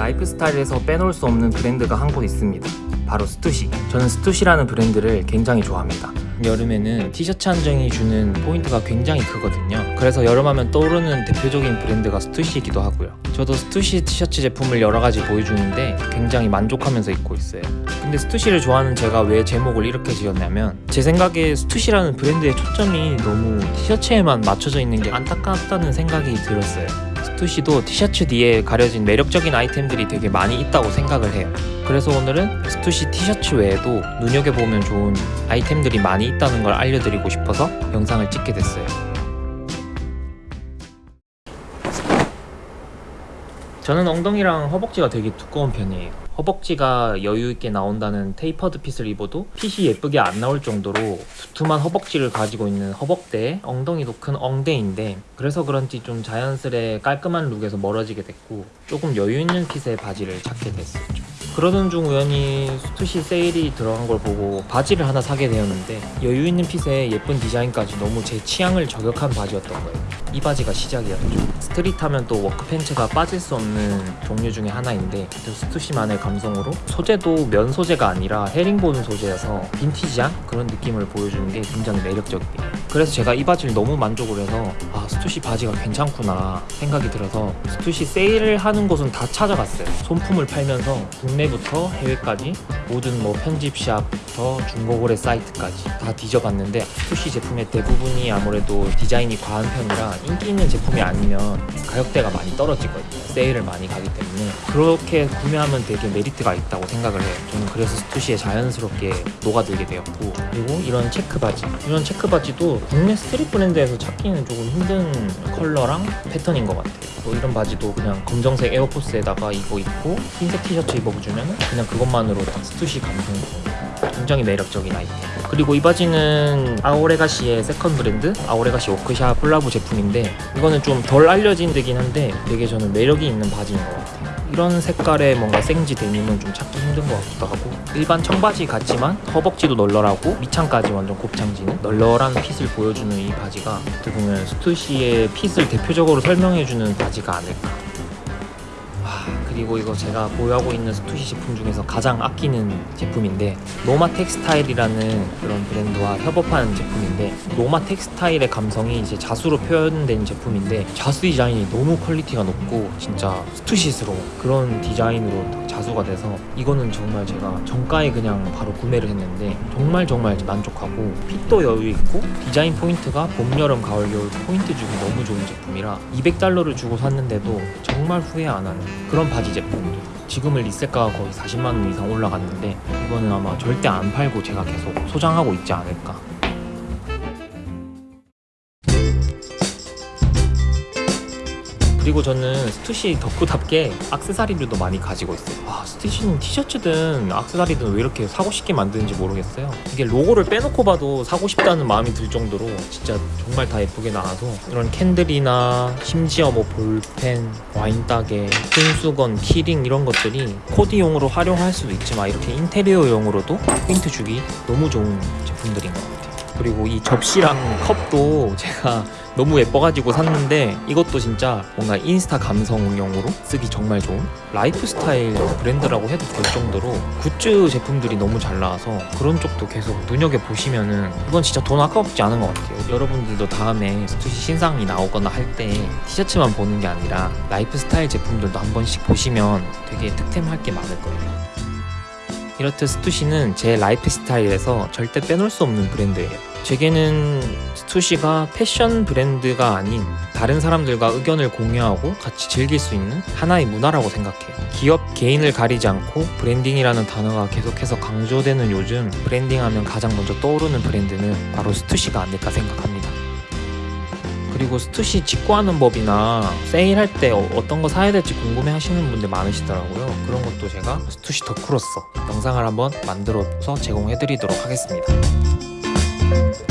라이프 스타일에서 빼놓을 수 없는 브랜드가 한 곳 있습니다. 바로 스투시. 저는 스투시라는 브랜드를 굉장히 좋아합니다. 여름에는 티셔츠 한 장이 주는 포인트가 굉장히 크거든요. 그래서 여름하면 떠오르는 대표적인 브랜드가 스투시이기도 하고요. 저도 스투시 티셔츠 제품을 여러 가지 보유 중인데 굉장히 만족하면서 입고 있어요. 근데 스투시를 좋아하는 제가 왜 제목을 이렇게 지었냐면 제 생각에 스투시라는 브랜드의 초점이 너무 티셔츠에만 맞춰져 있는 게 안타깝다는 생각이 들었어요. 스투시도 티셔츠 뒤에 가려진 매력적인 아이템들이 되게 많이 있다고 생각을 해요. 그래서 오늘은 스투시 티셔츠 외에도 눈여겨보면 좋은 아이템들이 많이 있다는 걸 알려드리고 싶어서 영상을 찍게 됐어요. 저는 엉덩이랑 허벅지가 되게 두꺼운 편이에요. 허벅지가 여유있게 나온다는 tapered fit을 입어도 fit이 예쁘게 안 나올 정도로 두툼한 허벅지를 가지고 있는 허벅대에 엉덩이도 큰 엉대인데 그래서 그런지 좀 자연스레 깔끔한 look에서 멀어지게 됐고 조금 여유있는 fit의 바지를 찾게 됐었죠. 그러던 중 우연히 스투시 세일이 들어간 걸 보고 바지를 하나 사게 되었는데 여유 있는 fit에 예쁜 디자인까지 너무 제 취향을 저격한 바지였던 거예요. 이 바지가 시작이었죠. street하면 또 work pants가 빠질 수 없는 종류 중에 하나인데 또 스투시만의 감성으로 소재도 면 소재가 아니라 헤링본 소재여서 빈티지한 그런 느낌을 보여주는 게 굉장히 매력적이에요. 그래서 제가 이 바지를 너무 만족을 해서 아 스투시 바지가 괜찮구나 생각이 들어서 스투시 세일을 하는 곳은 다 찾아갔어요. 손품을 팔면서 국내부터 해외까지 모든 뭐 편집샵부터 중고거래 사이트까지 다 뒤져봤는데 스투시 제품의 대부분이 아무래도 디자인이 과한 편이라 인기 있는 제품이 아니면 가격대가 많이 떨어지거든요. 세일을 많이 하기 때문에. 그렇게 구매하면 되게 메리트가 있다고 생각을 해요. 저는 그래서 스투시에 자연스럽게 녹아들게 되었고 그리고 이런 체크 바지. 이런 체크 바지도 국내 street 브랜드에서 찾기는 조금 힘든 컬러랑 패턴인 것 같아요. 뭐 이런 바지도 그냥 검정색 에어포스에다가 이거 입고 흰색 티셔츠 입어 주면 그냥 그것만으로 딱 스투시 감성 굉장히 매력적인 아이템. 그리고 이 바지는 아오레가시의 세컨 브랜드? 아오레가시 워크샵 콜라보 제품인데 이거는 좀 덜 알려진 데긴 한데 되게 저는 매력이 있는 바지인 것 같아요. 이런 색깔의 뭔가 생지 데님은 좀 찾기 힘든 것 같기도 하고 일반 청바지 같지만 허벅지도 널널하고 밑창까지 완전 곱창지는 널널한 fit을 보여주는 이 바지가 어떻게 보면 스투시의 fit을 대표적으로 설명해주는 바지가 아닐까 그리고 이거 제가 보유하고 있는 스투시 제품 중에서 가장 아끼는 제품인데 Noma Textile이라는 그런 브랜드와 협업한 제품인데 Noma Textile의 감성이 이제 자수로 표현된 제품인데 자수 디자인이 너무 퀄리티가 높고 진짜 스투시스러운 그런 디자인으로 자수가 돼서 이거는 정말 제가 정가에 그냥 바로 구매를 했는데 정말 정말 만족하고 fit도 여유 있고 디자인 포인트가 봄, 여름, 가을, 겨울 포인트 주기 너무 좋은 제품이라 200달러를 주고 샀는데도 정말 후회 안 하는 그런 바지 제품들. 지금은 resell가가 거의 40만원 이상 올라갔는데 이거는 아마 절대 안 팔고 제가 계속 소장하고 있지 않을까 그리고 저는 스투시 덕후답게 악세사리들도 많이 가지고 있어요. 와 스투시는 티셔츠든 악세사리든 왜 이렇게 사고 싶게 만드는지 모르겠어요. 이게 로고를 빼놓고 봐도 사고 싶다는 마음이 들 정도로 진짜 정말 다 예쁘게 나와서 이런 candle이나 심지어 뭐 볼펜, 와인 따개, 손수건, 키링 이런 것들이 코디용으로 활용할 수도 있지만 이렇게 인테리어용으로도 포인트 주기 너무 좋은 제품들인 것 같아요 그리고 이 접시랑 컵도 제가 너무 예뻐가지고 샀는데 이것도 진짜 뭔가 인스타 감성용으로 쓰기 정말 좋은 라이프 스타일 브랜드라고 해도 될 정도로 굿즈 제품들이 너무 잘 나와서 그런 쪽도 계속 눈여겨보시면은 이건 진짜 돈 아깝지 않은 것 같아요. 여러분들도 다음에 스투시 신상이 나오거나 할 때 티셔츠만 보는 게 아니라 라이프 스타일 제품들도 한 번씩 보시면 되게 득템할 게 많을 거예요. 이렇듯 스투시는 제 라이프 스타일에서 절대 빼놓을 수 없는 브랜드예요 제게는 스투시가 패션 브랜드가 아닌 다른 사람들과 의견을 공유하고 같이 즐길 수 있는 하나의 문화라고 생각해요. 기업 개인을 가리지 않고 브랜딩이라는 단어가 계속해서 강조되는 요즘 브랜딩하면 가장 먼저 떠오르는 브랜드는 바로 스투시가 아닐까 생각합니다. 그리고 스투시 직구하는 법이나 세일할 때 어, 어떤 거 사야 될지 궁금해 하시는 분들 많으시더라고요 그런 것도 제가 스투시 덕후로서 영상을 한번 만들어서 제공해 드리도록 하겠습니다 Thank you.